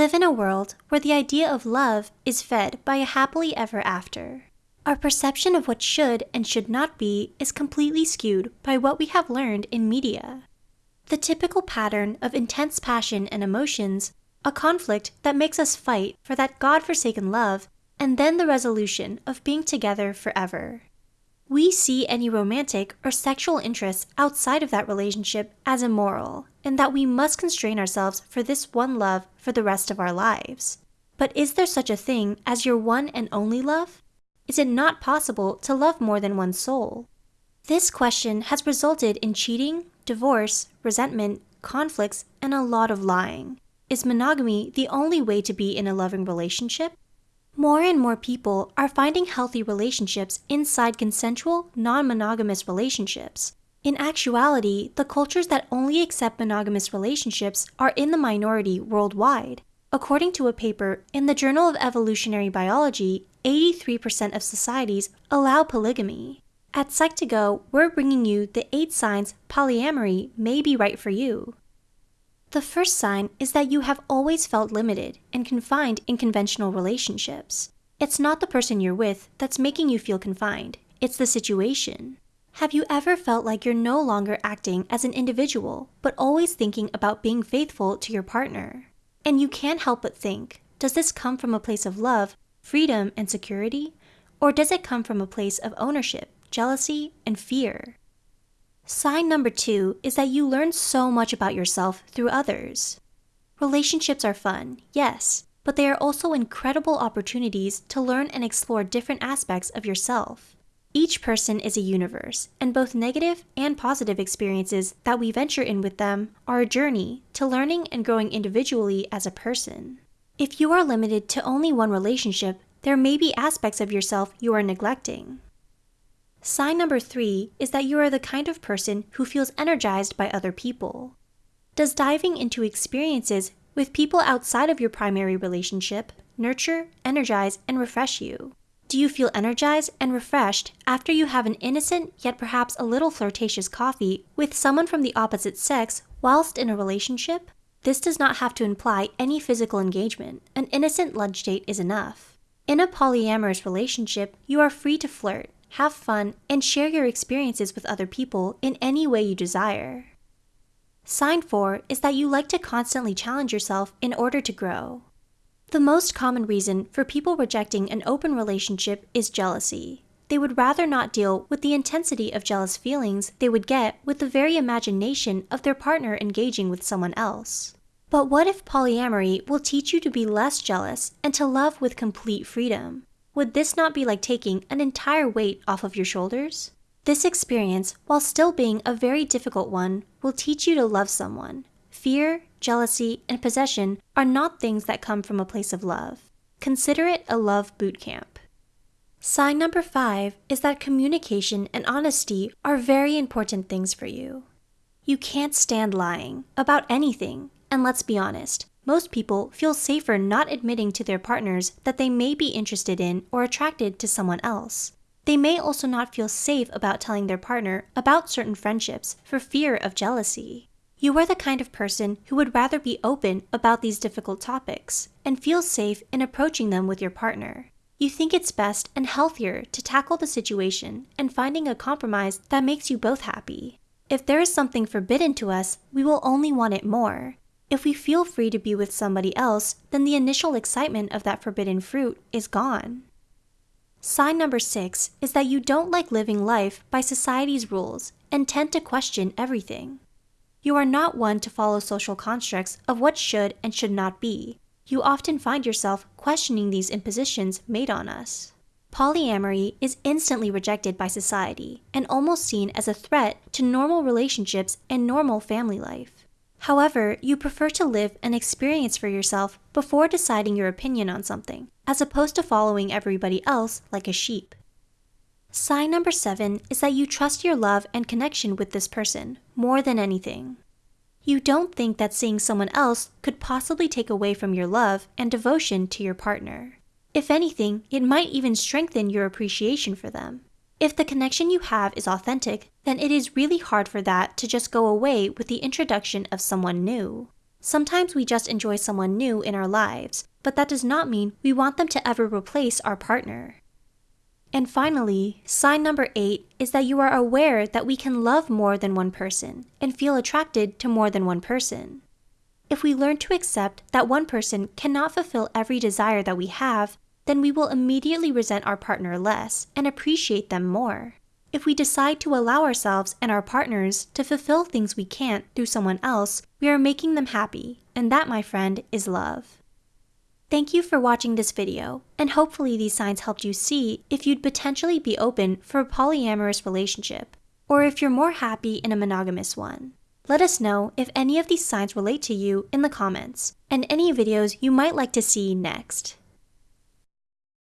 live in a world where the idea of love is fed by a happily ever after. Our perception of what should and should not be is completely skewed by what we have learned in media. The typical pattern of intense passion and emotions, a conflict that makes us fight for that God forsaken love, and then the resolution of being together forever. We see any romantic or sexual interests outside of that relationship as immoral, and that we must constrain ourselves for this one love for the rest of our lives. But is there such a thing as your one and only love? Is it not possible to love more than one soul? This question has resulted in cheating, divorce, resentment, conflicts, and a lot of lying. Is monogamy the only way to be in a loving relationship? More and more people are finding healthy relationships inside consensual, non monogamous relationships. In actuality, the cultures that only accept monogamous relationships are in the minority worldwide. According to a paper in the Journal of Evolutionary Biology, 83% of societies allow polygamy. At Psych2Go, we're bringing you the 8 signs polyamory may be right for you. The first sign is that you have always felt limited and confined in conventional relationships. It's not the person you're with that's making you feel confined, it's the situation. Have you ever felt like you're no longer acting as an individual, but always thinking about being faithful to your partner? And you can't help but think does this come from a place of love, freedom, and security? Or does it come from a place of ownership, jealousy, and fear? Sign number two is that you learn so much about yourself through others. Relationships are fun, yes, but they are also incredible opportunities to learn and explore different aspects of yourself. Each person is a universe, and both negative and positive experiences that we venture in with them are a journey to learning and growing individually as a person. If you are limited to only one relationship, there may be aspects of yourself you are neglecting. Sign number three is that you are the kind of person who feels energized by other people. Does diving into experiences with people outside of your primary relationship nurture, energize, and refresh you? Do you feel energized and refreshed after you have an innocent yet perhaps a little flirtatious coffee with someone from the opposite sex whilst in a relationship? This does not have to imply any physical engagement. An innocent lunch date is enough. In a polyamorous relationship, you are free to flirt, have fun, and share your experiences with other people in any way you desire. Sign 4 is that you like to constantly challenge yourself in order to grow. The most common reason for people rejecting an open relationship is jealousy. They would rather not deal with the intensity of jealous feelings they would get with the very imagination of their partner engaging with someone else. But what if polyamory will teach you to be less jealous and to love with complete freedom? Would this not be like taking an entire weight off of your shoulders? This experience, while still being a very difficult one, will teach you to love someone. Fear, jealousy, and possession are not things that come from a place of love. Consider it a love boot camp. Sign number five is that communication and honesty are very important things for you. You can't stand lying about anything, and let's be honest, most people feel safer not admitting to their partners that they may be interested in or attracted to someone else. They may also not feel safe about telling their partner about certain friendships for fear of jealousy. You are the kind of person who would rather be open about these difficult topics and feel safe in approaching them with your partner. You think it's best and healthier to tackle the situation and finding a compromise that makes you both happy. If there is something forbidden to us, we will only want it more, if we feel free to be with somebody else, then the initial excitement of that forbidden fruit is gone. Sign number six is that you don't like living life by society's rules and tend to question everything. You are not one to follow social constructs of what should and should not be. You often find yourself questioning these impositions made on us. Polyamory is instantly rejected by society and almost seen as a threat to normal relationships and normal family life. However, you prefer to live and experience for yourself before deciding your opinion on something, as opposed to following everybody else like a sheep. Sign number seven is that you trust your love and connection with this person more than anything. You don't think that seeing someone else could possibly take away from your love and devotion to your partner. If anything, it might even strengthen your appreciation for them. If the connection you have is authentic, then it is really hard for that to just go away with the introduction of someone new. Sometimes we just enjoy someone new in our lives, but that does not mean we want them to ever replace our partner. And finally, sign number eight is that you are aware that we can love more than one person and feel attracted to more than one person. If we learn to accept that one person cannot fulfill every desire that we have, then we will immediately resent our partner less and appreciate them more. If we decide to allow ourselves and our partners to fulfill things we can't through someone else, we are making them happy, and that, my friend, is love. Thank you for watching this video, and hopefully these signs helped you see if you'd potentially be open for a polyamorous relationship, or if you're more happy in a monogamous one. Let us know if any of these signs relate to you in the comments, and any videos you might like to see next.